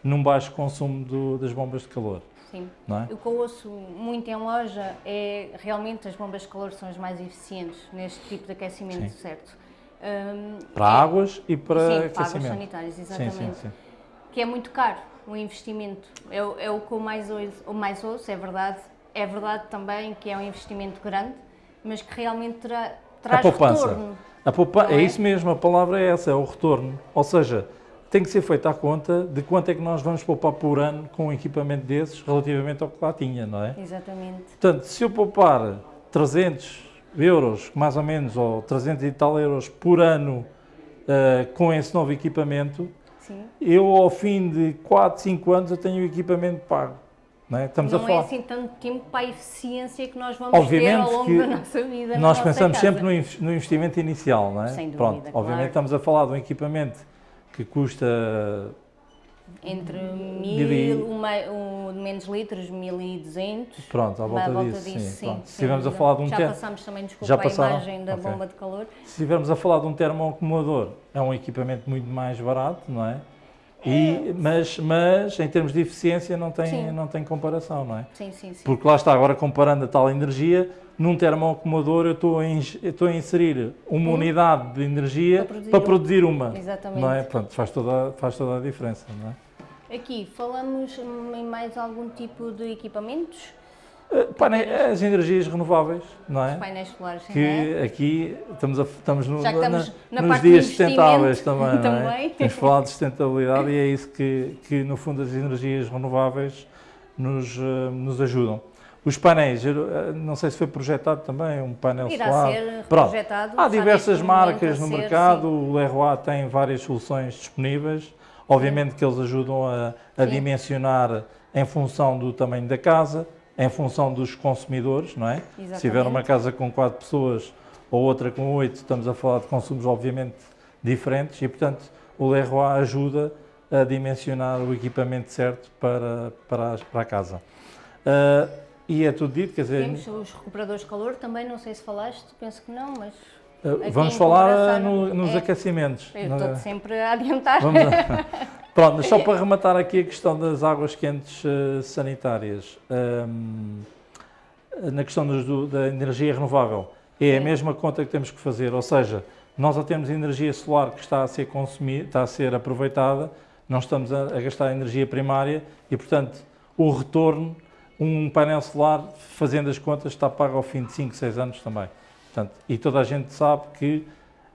num baixo consumo do- das bombas de calor. Sim. Não é? O que eu ouço muito em loja é realmente as bombas de calor são as mais eficientes neste tipo de aquecimento, Sim. certo? Hum, Para é- águas e para sim, para águas aquecimento. sanitárias, sim, exatamente. sim, sim. Que é muito caro o investimento. É, o- é o que eu mais ouço, o mais ouço, é verdade. É verdade também que é um investimento grande, mas que realmente terá, traz poupança. retorno. A poupa- é é? isso mesmo, a palavra é essa, é o retorno. Ou seja, tem que ser feita a conta de quanto é que nós vamos poupar por ano com um equipamento desses relativamente ao que lá tinha, não é? Exatamente. Portanto, se eu poupar 300 euros, mais ou menos, ou 300 e tal euros por ano eh, com esse novo equipamento, Sim. eu ao fim de 4, 5 anos eu tenho o equipamento pago. Não é? Estamos não a falar. é assim tanto tempo para a eficiência que nós vamos ter Obviamente ao longo da nossa vida. Nós nossa pensamos casa. sempre no investimento inicial, não é? Sem dúvida, Pronto, claro. obviamente estamos a falar de um equipamento que custa Entre Mil uma, um, menos litros, 1200. Pronto, à volta à disso, sim, sim. sem estivermos a falar de um Já passámos também, desculpa, Já a passaram? imagem da Ok. bomba de calor. Se estivermos a falar de um termoacumulador, é um equipamento muito mais barato, não é? E, mas, mas em termos de eficiência não tem, Sim. não tem comparação, não é? Sim, sim, sim. Porque lá está, agora comparando a tal energia, num termoacumulador eu estou a, eu estou a inserir uma Hum. unidade de energia Para produzir para uma. produzir uma. Exatamente. Não é? Pronto, faz toda, faz toda a diferença, não é? Aqui, falamos hum, em mais algum tipo de equipamentos? Eh, as energias renováveis, não é? Painéis solares, que é? aqui estamos, a- estamos, no- Já estamos na- na nos dias sustentáveis investimento também, não é? também. Temos falado de sustentabilidade e é isso que, que no fundo, as energias renováveis nos, eh, nos ajudam. Os painéis, eh, não sei se foi projetado também, um painel Irá solar. ser projetado. Há diversas marcas no ser, mercado, sim. o Leroy tem várias soluções disponíveis. Obviamente que eles ajudam a, a dimensionar em função do tamanho da casa, em função dos consumidores, não é? Se tiver uma Exatamente. casa com quatro pessoas ou outra com oito, estamos a falar de consumos obviamente diferentes e, portanto, o Leroy ajuda a dimensionar o equipamento certo para, para, para a casa. Ah, e é tudo dito, quer dizer, Temos os recuperadores de calor também, não sei se falaste, penso que não, mas vamos falar ah, no- nos é. aquecimentos. eu estou sempre a adiantar. A- Pronto, mas só para rematar aqui a questão das águas quentes eh, sanitárias, hum, na questão dos- do- da energia renovável, é a Sim. mesma conta que temos que fazer, ou seja, nós já temos energia solar que está a ser consumida, está a ser aproveitada, não estamos a, a gastar energia primária e, portanto, o retorno, um painel solar, fazendo as contas, está pago ao fim de 5, 6 anos também. Portanto, e toda a gente sabe que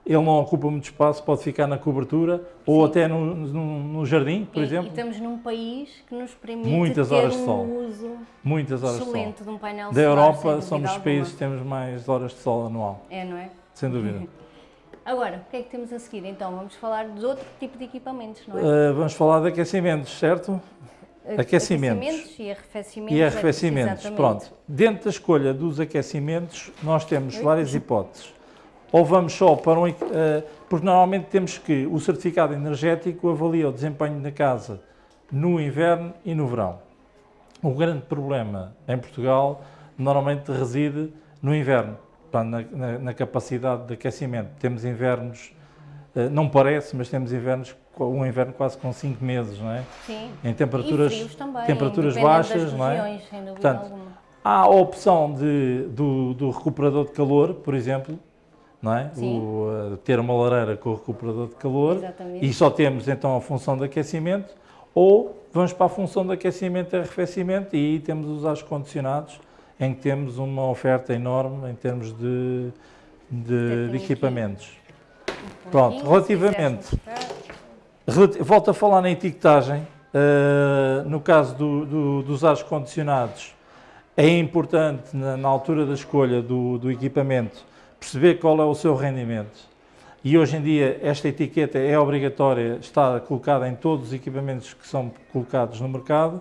ele não ocupa muito espaço, pode ficar na cobertura ou Sim. até no, no- no jardim, por E- exemplo, E estamos num país que nos permite Muitas ter horas de um sol. uso muitas horas de sol. excelente de um painel Da solar. sem Europa somos os países que temos mais horas de sol anual, É, não é? sem dúvida. Agora, o que é que temos a seguir? Então, vamos falar de outro tipo de equipamentos, não é? Uh, vamos falar de aquecimentos, certo? Aquecimentos. Aquecimentos e arrefecimentos. E arrefecimentos. Pronto. Dentro da escolha dos aquecimentos, nós temos várias hipóteses. Ou vamos só para um. eh, porque normalmente temos que. O certificado energético avalia o desempenho da casa no inverno e no verão. O grande problema em Portugal normalmente reside no inverno, na, na- na capacidade de aquecimento. Temos invernos, eh, não parece, mas temos invernos, um inverno quase com 5 meses, não é? Sim. Em temperaturas, e frios também, temperaturas baixas, das não é? regiões, sem dúvida Portanto, alguma. Há a opção de, do, do recuperador de calor, por exemplo, não é? O, eh, ter uma lareira com o recuperador de calor Exatamente. e só temos então a função de aquecimento, ou vamos para a função de aquecimento e arrefecimento e aí temos os ares condicionados, em que temos uma oferta enorme em termos de, de, de equipamentos. Um Pronto, relativamente- Volto a falar na etiquetagem. eh, no caso do- do- dos ares condicionados, é importante, na, na altura da escolha do, do equipamento, perceber qual é o seu rendimento. E hoje em dia, esta etiqueta é obrigatória, está colocada em todos os equipamentos que são colocados no mercado.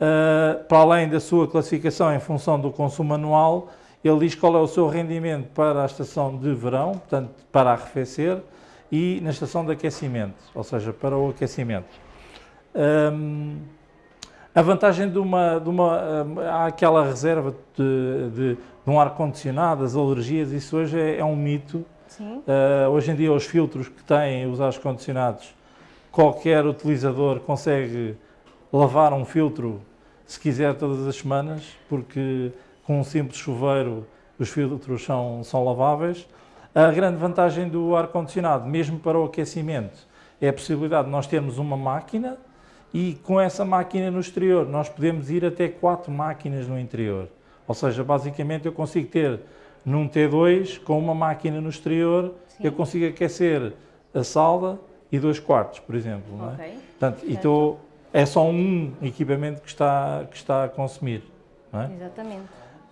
Eh, para além da sua classificação em função do consumo anual, ele diz qual é o seu rendimento para a estação de verão, portanto, para arrefecer, e na estação de aquecimento, ou seja, para o aquecimento. Hum, a vantagem de uma, de uma hum, há aquela reserva de, de- de um ar-condicionado, as alergias, isso hoje é, é um mito. Uh, hoje em dia os filtros que têm os ar-condicionados, qualquer utilizador consegue lavar um filtro se quiser todas as semanas, porque com um simples chuveiro os filtros são, são laváveis. A grande vantagem do ar-condicionado, mesmo para o aquecimento, é a possibilidade de nós termos uma máquina e com essa máquina no exterior nós podemos ir até quatro máquinas no interior. Ou seja, basicamente eu consigo ter num T2 com uma máquina no exterior, Sim. eu consigo aquecer a sala e dois quartos, por exemplo. Okay. Não é? Portanto, e tô, é só um equipamento que está, que está a consumir. É? Exatamente.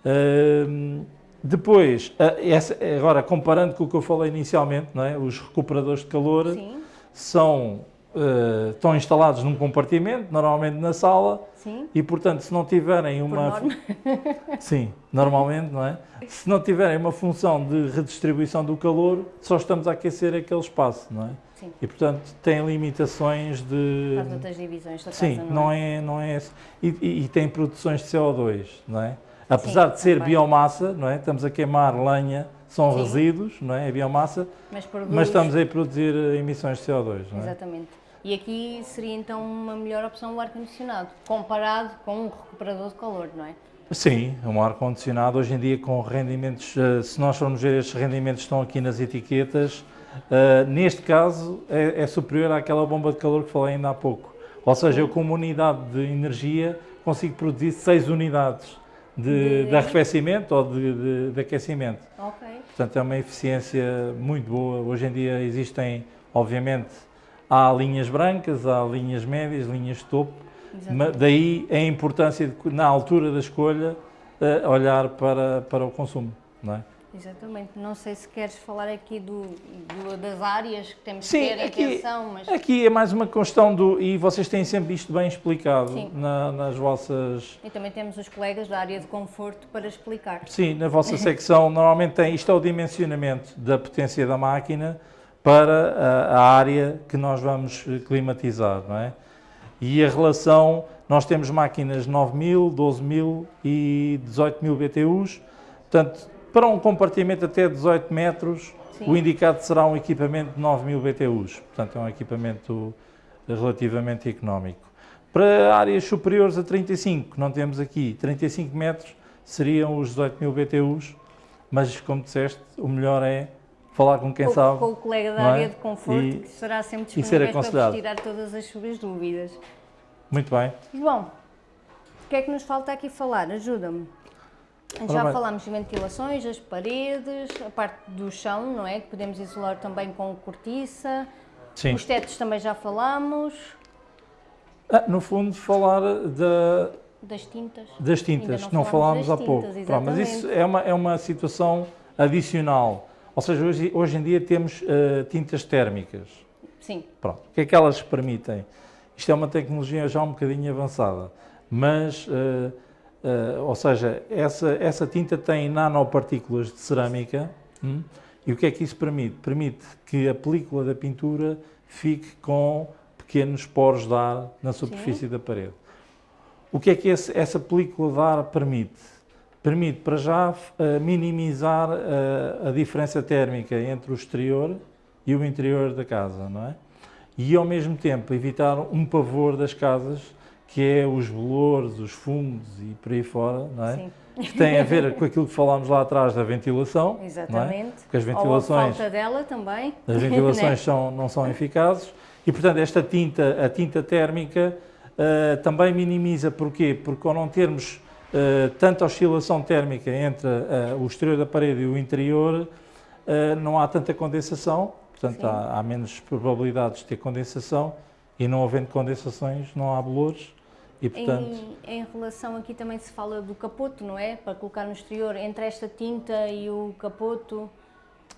Uh, depois, essa, agora comparando com o que eu falei inicialmente, não é? os recuperadores de calor Sim. são uh, estão instalados num compartimento, normalmente na sala, Sim. e portanto se não tiverem uma Sim, normalmente, não é? Se não tiverem uma função de redistribuição do calor, só estamos a aquecer aquele espaço, não é? Sim. E portanto tem limitações de Faz outras divisões da Sim, casa, não, não é, é não é e, e, e tem produções de CO2, não é? Apesar Sim, de ser também. biomassa, não é? Estamos a queimar lenha, são Sim. resíduos, não é? É biomassa, mas, produz... mas, estamos a produzir emissões de CO2, não é? Exatamente. E aqui seria então uma melhor opção o ar-condicionado, comparado com um recuperador de calor, não é? Sim, um ar-condicionado hoje em dia com rendimentos, eh, se nós formos ver estes rendimentos estão aqui nas etiquetas, uh, neste caso é, é, superior àquela bomba de calor que falei ainda há pouco. Ou seja, eu com uma unidade de energia consigo produzir 6 unidades de, de... de arrefecimento ou de, de, aquecimento. Ok. Portanto, é uma eficiência muito boa. Hoje em dia existem, obviamente, há linhas brancas, há linhas médias, linhas de topo. Exatamente. Daí a importância, de, na altura da escolha, uh, olhar para, para o consumo. Não é? Exatamente. Não sei se queres falar aqui do, do das áreas que temos Sim, que ter aqui, atenção, mas... aqui é mais uma questão do... E vocês têm sempre isto bem explicado na, nas vossas... E também temos os colegas da área de conforto para explicar. Sim, na vossa secção normalmente tem... Isto é o dimensionamento da potência da máquina para a, a área que nós vamos climatizar, não é? E a relação... Nós temos máquinas 9.000, 12.000 e 18.000 BTUs, portanto para um compartimento até 18 metros, Sim. o indicado será um equipamento de 9 mil BTUs, portanto é um equipamento relativamente económico. Para áreas superiores a 35, não temos aqui, 35 metros seriam os 18 mil BTUs, mas como disseste, o melhor é falar com quem com, sabe. Com o colega da área é? de conforto, e, que será sempre disponível para vos tirar todas as suas dúvidas. Muito bem. João, o que é que nos falta aqui falar? Ajuda-me. Já falámos de ventilações, as paredes, a parte do chão, não é? Que podemos isolar também com cortiça. Sim. Os tetos também já falámos. Ah, no fundo, falar da, das tintas. Das tintas, que não falámos há pouco. Pronto, mas isso é uma, é uma situação adicional. Ou seja, hoje, hoje em dia temos uh, tintas térmicas. Sim. Pronto. O que é que elas permitem? Isto é uma tecnologia já um bocadinho avançada, mas uh, Uh, ou seja, essa, essa tinta tem nanopartículas de cerâmica hum, e o que é que isso permite? Permite que a película da pintura fique com pequenos poros de ar na superfície Sim. da parede. O que é que esse, essa película de ar permite? Permite, para já, uh, minimizar uh, a diferença térmica entre o exterior e o interior da casa, não é? E, ao mesmo tempo, evitar um pavor das casas que é os bolores, os fungos e por aí fora, não é? Sim. Que tem a ver com aquilo que falámos lá atrás da ventilação. Exatamente. Não é? Porque as ventilações. Ou a falta dela também. As ventilações né? são, não são eficazes e, portanto, esta tinta, a tinta térmica, uh, também minimiza. Porquê? Porque ao não termos uh, tanta oscilação térmica entre uh, o exterior da parede e o interior, não há tanta condensação, portanto, há, há menos probabilidades de ter condensação e não havendo condensações, não há bolores e, portanto... em, em, relação aqui também se fala do capoto, não é? Para colocar no exterior, entre esta tinta e o capoto...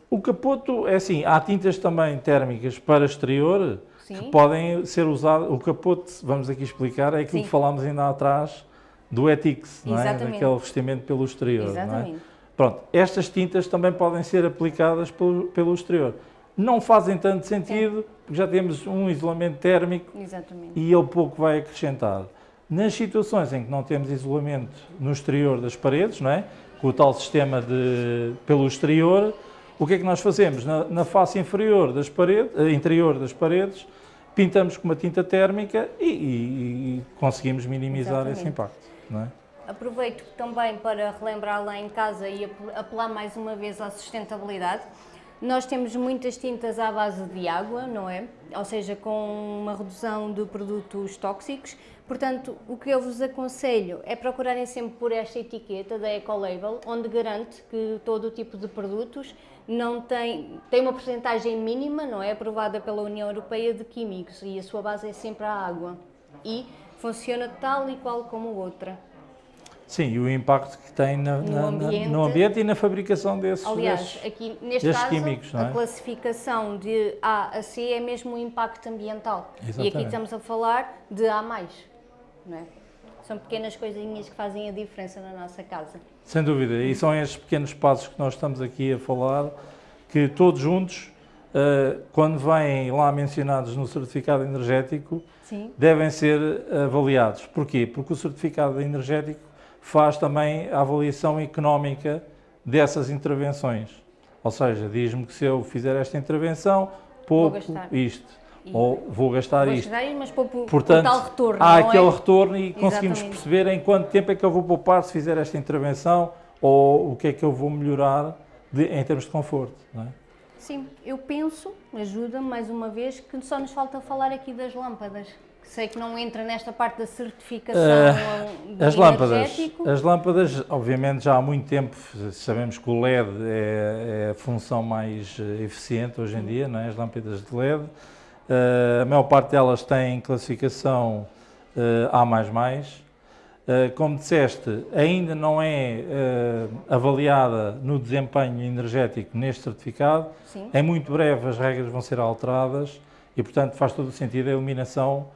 O capoto, é assim, há tintas também térmicas para exterior Sim. que podem ser usadas. O capoto, vamos aqui explicar, é aquilo Sim. que falámos ainda atrás do Etix, não é? Daquele vestimento pelo exterior, Exatamente. não é? Pronto, estas tintas também podem ser aplicadas pelo, pelo exterior. Não fazem tanto sentido, Sim. porque já temos um isolamento térmico Exatamente. e ele pouco vai acrescentar. Nas situações em que não temos isolamento no exterior das paredes, não é? com o tal sistema de, pelo exterior, o que é que nós fazemos? Na, na face inferior das paredes, eh, interior das paredes, pintamos com uma tinta térmica e, e, e conseguimos minimizar Exatamente. esse impacto. Não é? Aproveito também para relembrar lá em casa e apelar mais uma vez à sustentabilidade. Nós temos muitas tintas à base de água, não é? Ou seja, com uma redução de produtos tóxicos. Portanto, o que eu vos aconselho é procurarem sempre por esta etiqueta da Ecolabel, onde garante que todo o tipo de produtos não tem, tem uma porcentagem mínima, não é? Aprovada pela União Europeia de químicos e a sua base é sempre a água. E funciona tal e qual como outra. Sim, e o impacto que tem na, No na- ambiente. no ambiente e na fabricação desses, Aliás, desses- aqui neste caso, químicos, é? a classificação de A a C é mesmo o impacto ambiental. E aqui Exatamente. estamos a falar de A+. Não é? São pequenas coisinhas que fazem a diferença na nossa casa. Sem dúvida, e são estes pequenos passos que nós estamos aqui a falar, que todos juntos, eh, quando vêm lá mencionados no certificado energético, Sim. devem ser avaliados. Porquê? Porque o certificado energético faz também a avaliação económica dessas intervenções. Ou seja, diz-me que se eu fizer esta intervenção, gastar. isto, ou vou gastar Vou isto. aí, mas o Portanto, tal retorno, há não aquele é? retorno e conseguimos Exatamente. perceber em quanto tempo é que eu vou poupar se fizer esta intervenção ou o que é que eu vou melhorar de- em termos de conforto. É? Sim, eu penso, ajuda mais uma vez, que só nos falta falar aqui das lâmpadas. Que sei que não entra nesta parte da certificação Eh, As lâmpadas, as lâmpadas, obviamente, já há muito tempo sabemos que o LED é, é a função mais eh, eficiente hoje em dia, não é? as lâmpadas de LED. Eh, a maior parte delas têm classificação eh, A++. Eh, como disseste, ainda não é avaliada no desempenho energético neste certificado. Sim. Em muito breve as regras vão ser alteradas e, portanto, faz todo o sentido a iluminação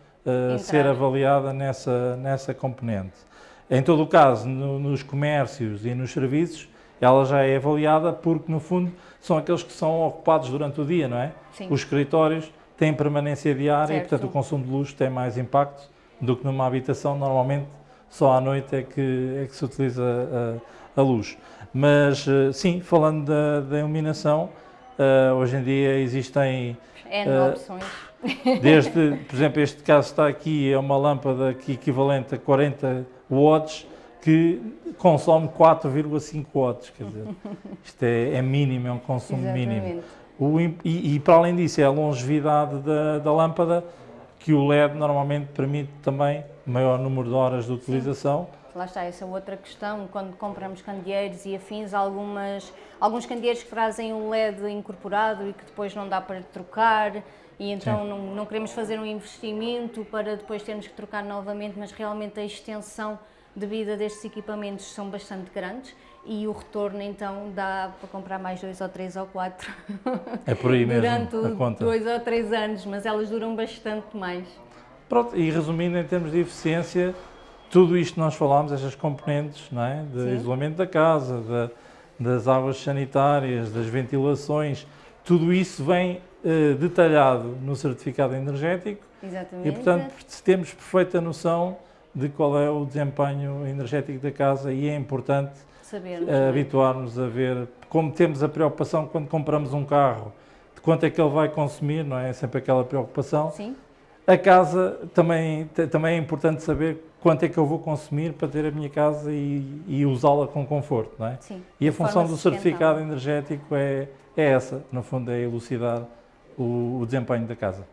ser avaliada nessa, nessa componente. Em todo o caso, no- nos comércios e nos serviços, ela já é avaliada porque, no fundo, são aqueles que são ocupados durante o dia, não é? Sim. Os escritórios têm permanência diária e, Certo. portanto, o consumo de luz tem mais impacto do que numa habitação. Normalmente, só à noite é que, é que se utiliza a, a luz. Mas, eh, sim, falando da, da iluminação, eh, hoje em dia existem N Eh, opções. Desde, por exemplo, este caso está aqui, é uma lâmpada que equivalente a 40 watts, que consome 4,5 watts, quer dizer, isto é, é mínimo, é um consumo mínimo. O e, e para além disso, é a longevidade da, da lâmpada, que o LED normalmente permite também maior número de horas de utilização. Lá está, essa outra questão, quando compramos candeeiros e afins, algumas, alguns candeeiros que trazem o LED incorporado e que depois não dá para trocar, e então não, não queremos fazer um investimento para depois termos que trocar novamente, mas realmente a extensão de vida destes equipamentos são bastante grandes e o retorno então dá para comprar mais dois ou três ou quatro É por aí mesmo durante dois ou três anos, mas elas duram bastante mais. Pronto, e resumindo em termos de eficiência, tudo isto nós falámos, estas componentes, não é? De Sim. isolamento da casa, da- das águas sanitárias, das ventilações, tudo isso vem eh, detalhado no certificado energético Exatamente. e, portanto, temos perfeita noção de qual é o desempenho energético da casa e é importante sabermos. é? habituar-nos a ver, como temos a preocupação quando compramos um carro, de quanto é que ele vai consumir, não é? É sempre aquela preocupação. Sim, A casa também, também é importante saber quanto é que eu vou consumir para ter a minha casa e, e usá-la com conforto, não é? sim. E a função do certificado energético é, é essa, no fundo é elucidar o, o desempenho da casa.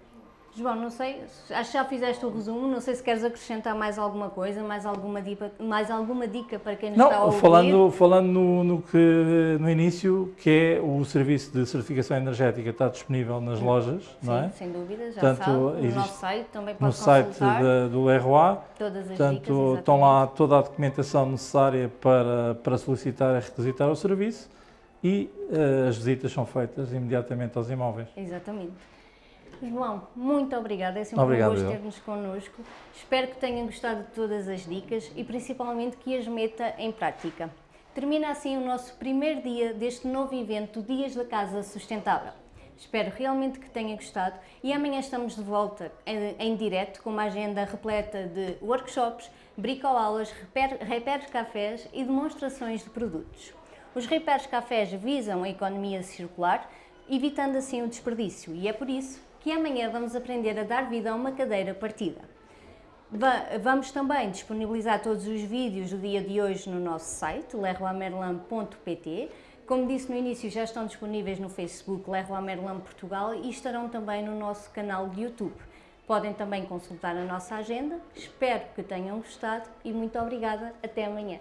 João, não sei, acho que já fizeste o resumo, não sei se queres acrescentar mais alguma coisa, mais alguma dica, mais alguma dica para quem nos está a Não, ouvir. falando, falando no, no que, no início, que é o serviço de certificação energética está disponível nas lojas, Sim, não é? sem dúvida, já Portanto, sabe, no existe nosso site também No pode site consultar da- do Leroy, todas as dicas. Portanto, estão lá toda a documentação necessária para, para solicitar e requisitar o serviço e eh, as visitas são feitas imediatamente aos imóveis. Exatamente. João, muito obrigada, é sempre Obrigado, um gosto ter-nos connosco. Espero que tenham gostado de todas as dicas e principalmente que as meta em prática. Termina assim o nosso primeiro dia deste novo evento Dias da Casa Sustentável. Espero realmente que tenha gostado e amanhã estamos de volta em, em direto com uma agenda repleta de workshops, bricoaulas, repair, repairs cafés e demonstrações de produtos. Os repairs cafés visam a economia circular, evitando assim o desperdício e é por isso que amanhã vamos aprender a dar vida a uma cadeira partida. Va- Vamos também disponibilizar todos os vídeos do dia de hoje no nosso site, leroymerlin.pt. Como disse no início, já estão disponíveis no Facebook Leroy Portugal e estarão também no nosso canal de YouTube. Podem também consultar a nossa agenda. Espero que tenham gostado e muito obrigada. Até amanhã.